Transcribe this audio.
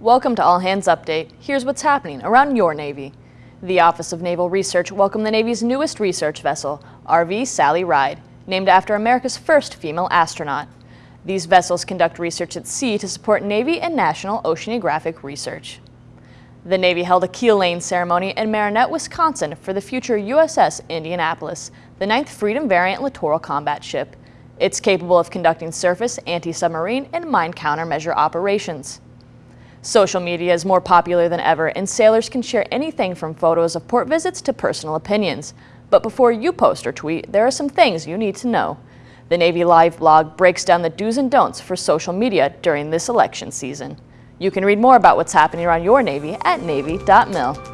Welcome to All Hands Update. Here's what's happening around your Navy. The Office of Naval Research welcomed the Navy's newest research vessel, RV Sally Ride, named after America's first female astronaut. These vessels conduct research at sea to support Navy and national oceanographic research. The Navy held a keel laying ceremony in Marinette, Wisconsin for the future USS Indianapolis, the ninth Freedom variant littoral combat ship. It's capable of conducting surface, anti-submarine, and mine countermeasure operations. Social media is more popular than ever, and sailors can share anything from photos of port visits to personal opinions. But before you post or tweet, there are some things you need to know. The Navy Live blog breaks down the do's and don'ts for social media during this election season. You can read more about what's happening around your Navy at Navy.mil.